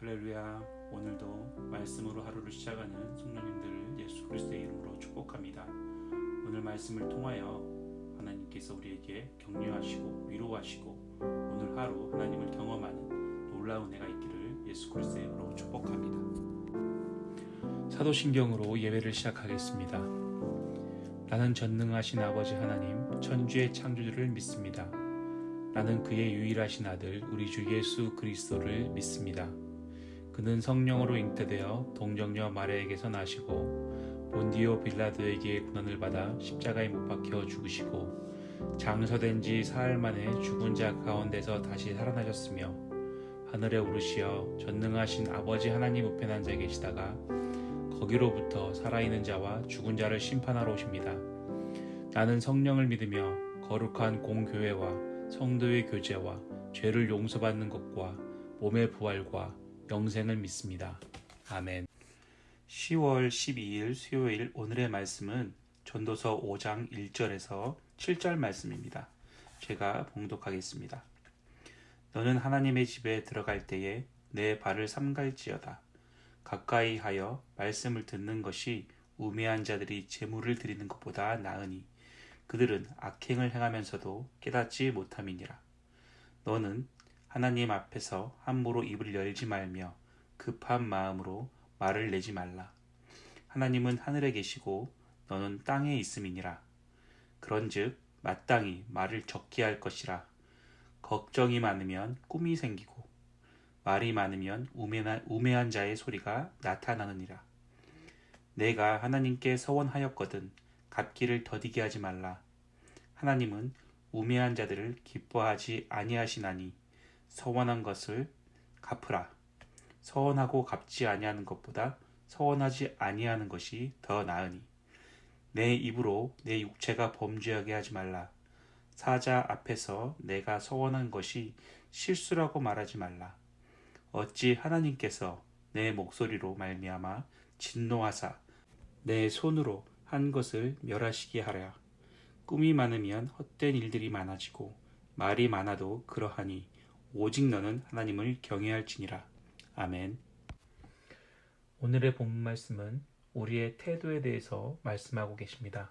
할렐루야 오늘도 말씀으로 하루를 시작하는 성령님들을 예수 그리스도의 이름으로 축복합니다. 오늘 말씀을 통하여 하나님께서 우리에게 격려하시고 위로하시고 오늘 하루 하나님을 경험하는 놀라운 은혜가 있기를 예수 그리스도의 이름으로 축복합니다. 사도신경으로 예배를 시작하겠습니다. 나는 전능하신 아버지 하나님 천주의 창조주를 믿습니다. 나는 그의 유일하신 아들 우리 주 예수 그리스도를 믿습니다. 그는 성령으로 잉태되어 동정녀 마리아에게서 나시고 본디오 빌라도에게 고난을 받아 십자가에 못 박혀 죽으시고 장서된 지 사흘 만에 죽은 자 가운데서 다시 살아나셨으며 하늘에 오르시어 전능하신 아버지 하나님 우편에 앉아 계시다가 거기로부터 살아있는 자와 죽은 자를 심판하러 오십니다. 나는 성령을 믿으며 거룩한 공교회와 성도의 교제와 죄를 용서받는 것과 몸의 부활과 영생을 믿습니다. 아멘. 10월 12일 수요일 오늘의 말씀은 전도서 5장 1절에서 7절 말씀입니다. 제가 봉독하겠습니다. 너는 하나님의 집에 들어갈 때에 내 발을 삼갈지어다. 가까이 하여 말씀을 듣는 것이 우매한 자들이 재물을 드리는 것보다 나으니 그들은 악행을 행하면서도 깨닫지 못함이니라. 너는 하나님 앞에서 함부로 입을 열지 말며 급한 마음으로 말을 내지 말라. 하나님은 하늘에 계시고 너는 땅에 있음이니라. 그런즉 마땅히 말을 적게 할 것이라. 걱정이 많으면 꿈이 생기고 말이 많으면 우매한, 우매한 자의 소리가 나타나느니라. 내가 하나님께 서원하였거든 갚기를 더디게 하지 말라. 하나님은 우매한 자들을 기뻐하지 아니하시나니 서원한 것을 갚으라. 서원하고 갚지 아니하는 것보다 서원하지 아니하는 것이 더 나으니 내 입으로 내 육체가 범죄하게 하지 말라. 사자 앞에서 내가 서원한 것이 실수라고 말하지 말라. 어찌 하나님께서 내 목소리로 말미암아 진노하사 내 손으로 한 것을 멸하시게 하랴. 꿈이 많으면 헛된 일들이 많아지고 말이 많아도 그러하니 오직 너는 하나님을 경외할지니라. 아멘. 오늘의 본문 말씀은 우리의 태도에 대해서 말씀하고 계십니다.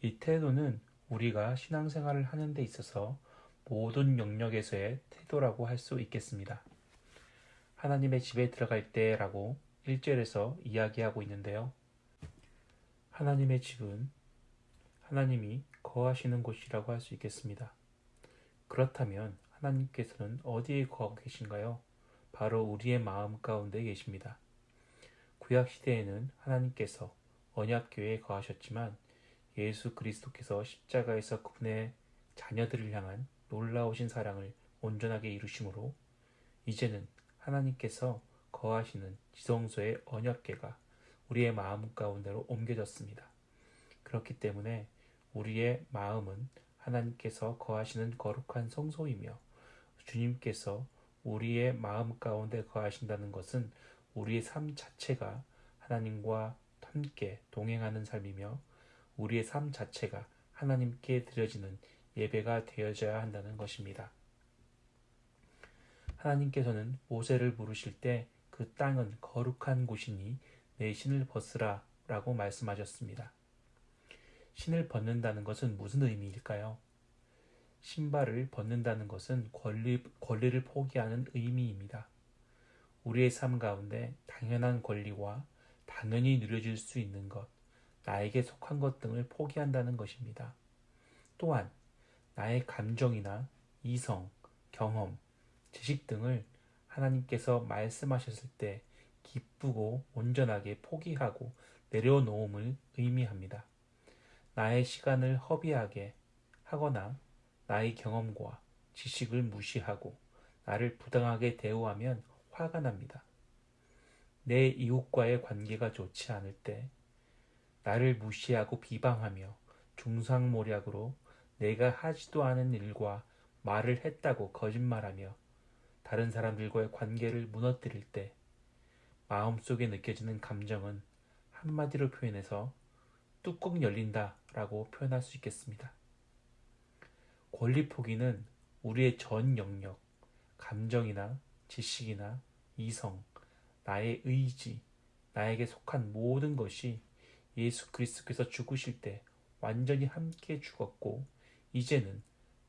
이 태도는 우리가 신앙생활을 하는 데 있어서 모든 영역에서의 태도라고 할 수 있겠습니다. 하나님의 집에 들어갈 때라고 1절에서 이야기하고 있는데요. 하나님의 집은 하나님이 거하시는 곳이라고 할 수 있겠습니다. 그렇다면 하나님께서는 어디에 거하고 계신가요? 바로 우리의 마음 가운데 계십니다. 구약 시대에는 하나님께서 언약교회에 거하셨지만 예수 그리스도께서 십자가에서 그분의 자녀들을 향한 놀라우신 사랑을 온전하게 이루심으로 이제는 하나님께서 거하시는 지성소의 언약궤가 우리의 마음 가운데로 옮겨졌습니다. 그렇기 때문에 우리의 마음은 하나님께서 거하시는 거룩한 성소이며 주님께서 우리의 마음 가운데 거하신다는 것은 우리의 삶 자체가 하나님과 함께 동행하는 삶이며 우리의 삶 자체가 하나님께 드려지는 예배가 되어져야 한다는 것입니다. 하나님께서는 모세를 부르실 때 그 땅은 거룩한 곳이니 내 신을 벗으라 라고 말씀하셨습니다. 신을 벗는다는 것은 무슨 의미일까요? 신발을 벗는다는 것은 권리, 권리를 포기하는 의미입니다. 우리의 삶 가운데 당연한 권리와 당연히 누려질 수 있는 것, 나에게 속한 것 등을 포기한다는 것입니다. 또한 나의 감정이나 이성, 경험, 지식 등을 하나님께서 말씀하셨을 때 기쁘고 온전하게 포기하고 내려놓음을 의미합니다. 나의 시간을 허비하게 하거나 나의 경험과 지식을 무시하고 나를 부당하게 대우하면 화가 납니다. 내 이웃과의 관계가 좋지 않을 때 나를 무시하고 비방하며 중상모략으로 내가 하지도 않은 일과 말을 했다고 거짓말하며 다른 사람들과의 관계를 무너뜨릴 때 마음속에 느껴지는 감정은 한마디로 표현해서 뚜껑 열린다 라고 표현할 수 있겠습니다. 권리 포기는 우리의 전 영역, 감정이나 지식이나 이성, 나의 의지, 나에게 속한 모든 것이 예수 그리스도께서 죽으실 때 완전히 함께 죽었고 이제는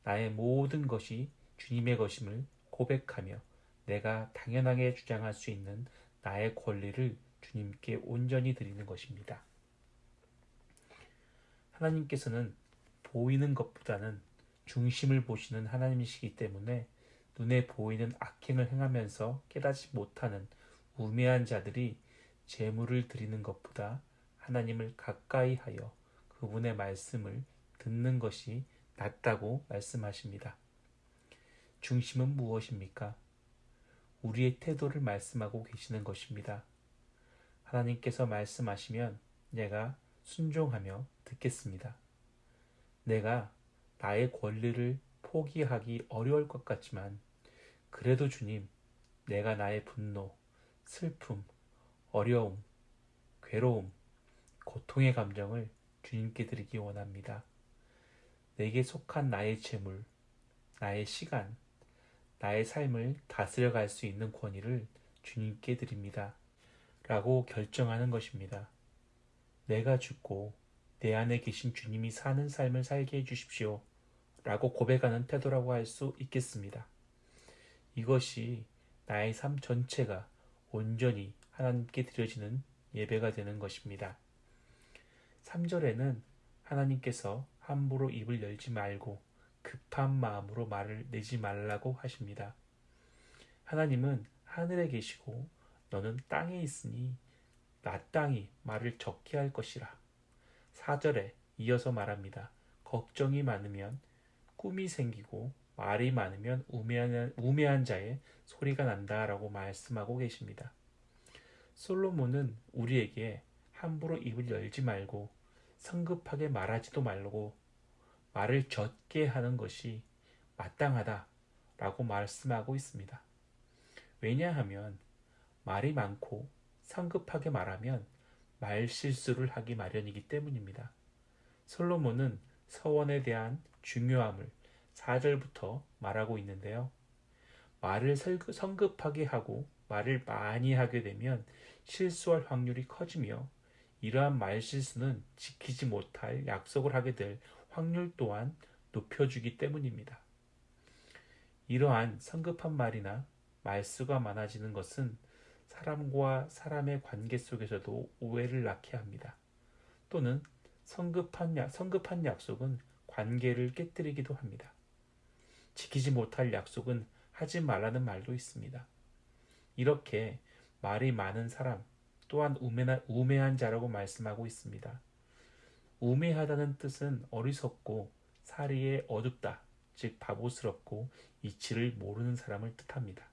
나의 모든 것이 주님의 것임을 고백하며 내가 당연하게 주장할 수 있는 나의 권리를 주님께 온전히 드리는 것입니다. 하나님께서는 보이는 것보다는 중심을 보시는 하나님이시기 때문에 눈에 보이는 악행을 행하면서 깨닫지 못하는 우매한 자들이 재물을 드리는 것보다 하나님을 가까이 하여 그분의 말씀을 듣는 것이 낫다고 말씀하십니다. 중심은 무엇입니까? 우리의 태도를 말씀하고 계시는 것입니다. 하나님께서 말씀하시면 내가 순종하며 듣겠습니다. 내가 나의 권리를 포기하기 어려울 것 같지만 그래도 주님, 내가 나의 분노, 슬픔, 어려움, 괴로움, 고통의 감정을 주님께 드리기 원합니다. 내게 속한 나의 재물, 나의 시간, 나의 삶을 다스려 갈 수 있는 권위를 주님께 드립니다. 라고 결정하는 것입니다. 내가 죽고 내 안에 계신 주님이 사는 삶을 살게 해주십시오. 라고 고백하는 태도라고 할 수 있겠습니다. 이것이 나의 삶 전체가 온전히 하나님께 드려지는 예배가 되는 것입니다. 3절에는 하나님께서 함부로 입을 열지 말고 급한 마음으로 말을 내지 말라고 하십니다. 하나님은 하늘에 계시고 너는 땅에 있으니 나 땅이 말을 적게 할 것이라. 4절에 이어서 말합니다. 걱정이 많으면 꿈이 생기고 말이 많으면 우매한, 우매한 자의 소리가 난다라고 말씀하고 계십니다. 솔로몬은 우리에게 함부로 입을 열지 말고 성급하게 말하지도 말고 말을 젖게 하는 것이 마땅하다라고 말씀하고 있습니다. 왜냐하면 말이 많고 성급하게 말하면 말 실수를 하기 마련이기 때문입니다. 솔로몬은 서원에 대한 중요함을 4절부터 말하고 있는데요. 말을 성급하게 하고 말을 많이 하게 되면 실수할 확률이 커지며 이러한 말 실수는 지키지 못할 약속을 하게 될 확률 또한 높여주기 때문입니다. 이러한 성급한 말이나 말수가 많아지는 것은 사람과 사람의 관계 속에서도 오해를 낳게 합니다. 또는 성급한, 약, 성급한 약속은 관계를 깨뜨리기도 합니다. 지키지 못할 약속은 하지 말라는 말도 있습니다. 이렇게 말이 많은 사람 또한 우매한, 우매한 자라고 말씀하고 있습니다. 우매하다는 뜻은 어리석고 사리에 어둡다, 즉 바보스럽고 이치를 모르는 사람을 뜻합니다.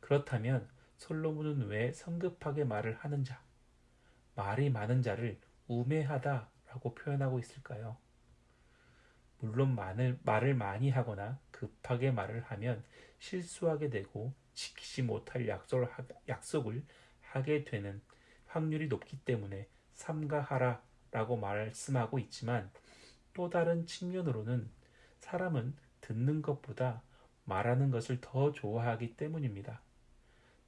그렇다면 솔로몬은 왜 성급하게 말을 하는 자, 말이 많은 자를 우매하다라고 표현하고 있을까요? 물론 말을, 말을 많이 하거나 급하게 말을 하면 실수하게 되고 지키지 못할 약속을, 하, 약속을 하게 되는 확률이 높기 때문에 삼가하라 라고 말씀하고 있지만 또 다른 측면으로는 사람은 듣는 것보다 말하는 것을 더 좋아하기 때문입니다.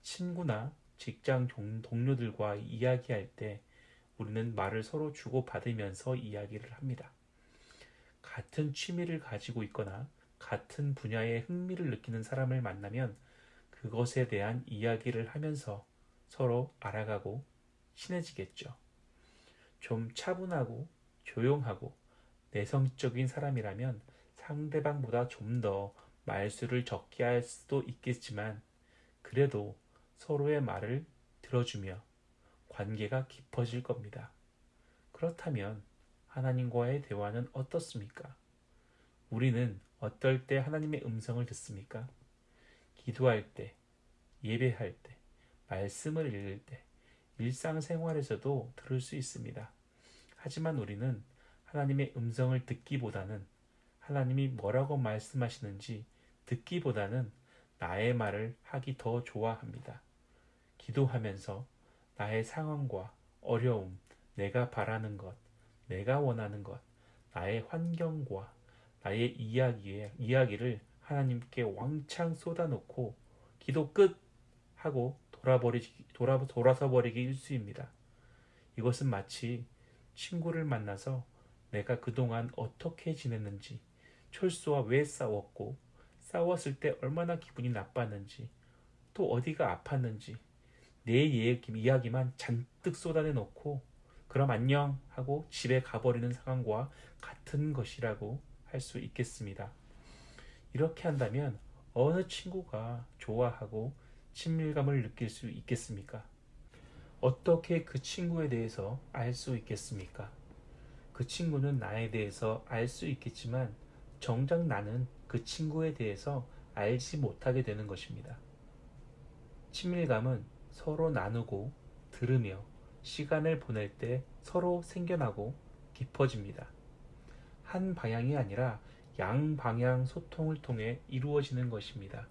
친구나 직장 동료들과 이야기할 때 우리는 말을 서로 주고받으면서 이야기를 합니다. 같은 취미를 가지고 있거나 같은 분야에 흥미를 느끼는 사람을 만나면 그것에 대한 이야기를 하면서 서로 알아가고 친해지겠죠. 좀 차분하고 조용하고 내성적인 사람이라면 상대방보다 좀 더 말수를 적게 할 수도 있겠지만 그래도 서로의 말을 들어주며 관계가 깊어질 겁니다. 그렇다면 하나님과의 대화는 어떻습니까? 우리는 어떨 때 하나님의 음성을 듣습니까? 기도할 때, 예배할 때, 말씀을 읽을 때, 일상생활에서도 들을 수 있습니다. 하지만 우리는 하나님의 음성을 듣기보다는 하나님이 뭐라고 말씀하시는지 듣기보다는 나의 말을 하기 더 좋아합니다. 기도하면서 나의 상황과 어려움, 내가 바라는 것, 내가 원하는 것, 나의 환경과 나의 이야기에, 이야기를 하나님께 왕창 쏟아놓고 기도 끝 하고 돌아버리, 돌아, 돌아서 버리기 일수입니다. 이것은 마치 친구를 만나서 내가 그동안 어떻게 지냈는지, 철수와 왜 싸웠고, 싸웠을 때 얼마나 기분이 나빴는지, 또 어디가 아팠는지, 내 이야기만 잔뜩 쏟아내 놓고, 그럼 안녕 하고 집에 가버리는 상황과 같은 것이라고 할 수 있겠습니다. 이렇게 한다면 어느 친구가 좋아하고 친밀감을 느낄 수 있겠습니까? 어떻게 그 친구에 대해서 알 수 있겠습니까? 그 친구는 나에 대해서 알 수 있겠지만 정작 나는 그 친구에 대해서 알지 못하게 되는 것입니다. 친밀감은 서로 나누고 들으며 시간을 보낼 때 서로 생겨나고 깊어집니다. 한 방향이 아니라 양방향 소통을 통해 이루어지는 것입니다.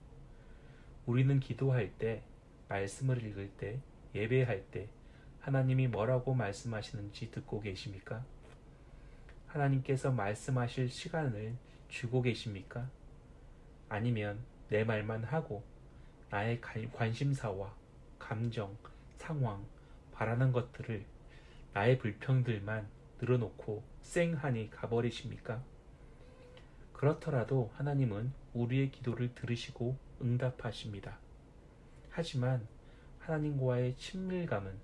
우리는 기도할 때, 말씀을 읽을 때, 예배할 때 하나님이 뭐라고 말씀하시는지 듣고 계십니까? 하나님께서 말씀하실 시간을 주고 계십니까? 아니면 내 말만 하고 나의 관심사와 감정, 상황, 바라는 것들을 나의 불평들만 늘어놓고 쌩하니 가버리십니까? 그렇더라도 하나님은 우리의 기도를 들으시고 응답하십니다. 하지만 하나님과의 친밀감은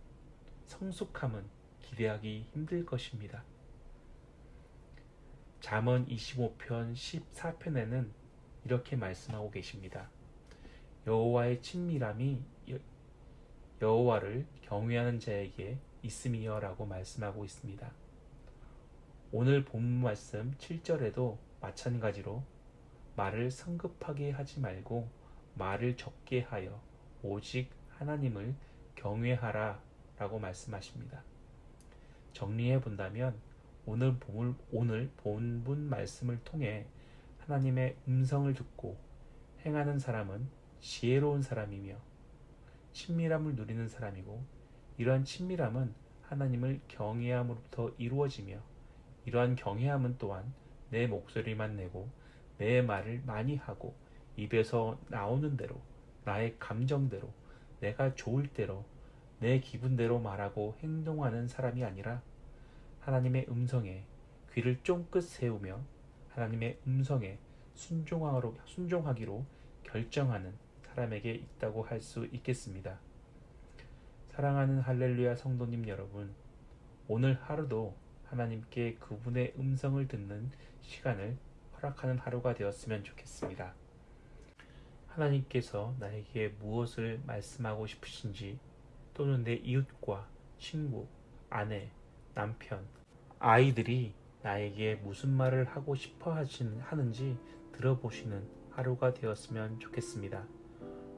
성숙함은 기대하기 힘들 것입니다. 잠언 25편 14편에는 이렇게 말씀하고 계십니다. 여호와의 친밀함이 여호와를 경외하는 자에게 있음이여라고 말씀하고 있습니다. 오늘 본 말씀 7절에도 마찬가지로 말을 성급하게 하지 말고 말을 적게 하여 오직 하나님을 경외하라 라고 말씀하십니다. 정리해 본다면 오늘 본, 오늘 본문 말씀을 통해 하나님의 음성을 듣고 행하는 사람은 지혜로운 사람이며 친밀함을 누리는 사람이고 이러한 친밀함은 하나님을 경외함으로부터 이루어지며 이러한 경외함은 또한 내 목소리만 내고 내 말을 많이 하고 입에서 나오는 대로 나의 감정대로 내가 좋을 대로 내 기분대로 말하고 행동하는 사람이 아니라 하나님의 음성에 귀를 쫑긋 세우며 하나님의 음성에 순종하기로, 결정하는 사람에게 있다고 할 수 있겠습니다. 사랑하는 할렐루야 성도님 여러분, 오늘 하루도 하나님께 그분의 음성을 듣는 시간을 허락하는 하루가 되었으면 좋겠습니다. 하나님께서 나에게 무엇을 말씀하고 싶으신지 또는 내 이웃과 친구, 아내, 남편, 아이들이 나에게 무슨 말을 하고 싶어 하는지 들어보시는 하루가 되었으면 좋겠습니다.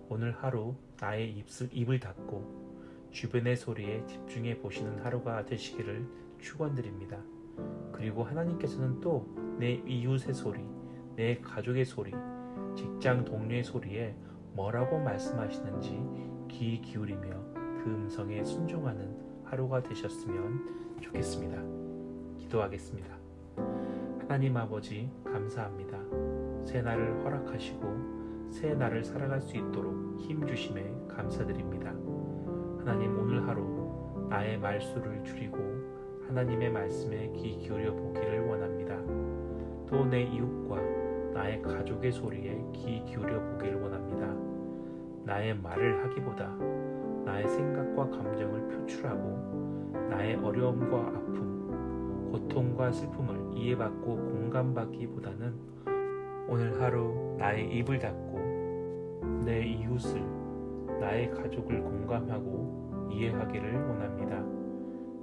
오늘 하루 나의 입술, 입을 닫고 주변의 소리에 집중해 보시는 하루가 되시기를 축원드립니다. 그리고 하나님께서는 또 내 이웃의 소리, 내 가족의 소리, 직장 동료의 소리에 뭐라고 말씀하시는지 귀 기울이며 그 음성에 순종하는 하루가 되셨으면 좋겠습니다. 기도하겠습니다. 하나님 아버지 감사합니다. 새 날을 허락하시고 새 날을 살아갈 수 있도록 힘 주심에 감사드립니다. 하나님 오늘 하루 나의 말수를 줄이고 하나님의 말씀에 귀 기울여 보기를 원합니다. 또 내 이웃과 나의 가족의 소리에 귀 기울여 보기를 원합니다. 나의 말을 하기보다 나의 생각과 감정을 표출하고 나의 어려움과 아픔, 고통과 슬픔을 이해받고 공감받기보다는 오늘 하루 나의 입을 닫고 내 이웃을 나의 가족을 공감하고 이해하기를 원합니다.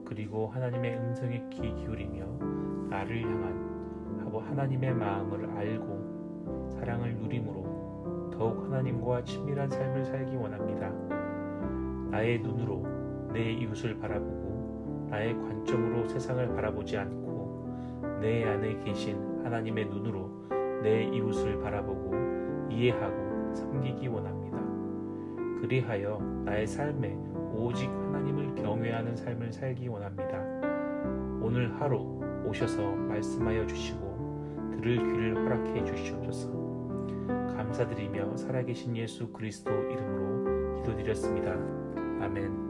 그리고 하나님의 음성에 귀 기울이며 나를 향한 하나님의 마음을 알고 사랑을 누림으로 더욱 하나님과 친밀한 삶을 살기 원합니다. 나의 눈으로 내 이웃을 바라보고 나의 관점으로 세상을 바라보지 않고 내 안에 계신 하나님의 눈으로 내 이웃을 바라보고 이해하고 섬기기 원합니다. 그리하여 나의 삶에 오직 하나님을 경외하는 삶을 살기 원합니다. 오늘 하루 오셔서 말씀하여 주시고 들을 귀를 허락해 주시옵소서. 감사드리며 살아계신 예수 그리스도 이름으로 기도드렸습니다. 아멘.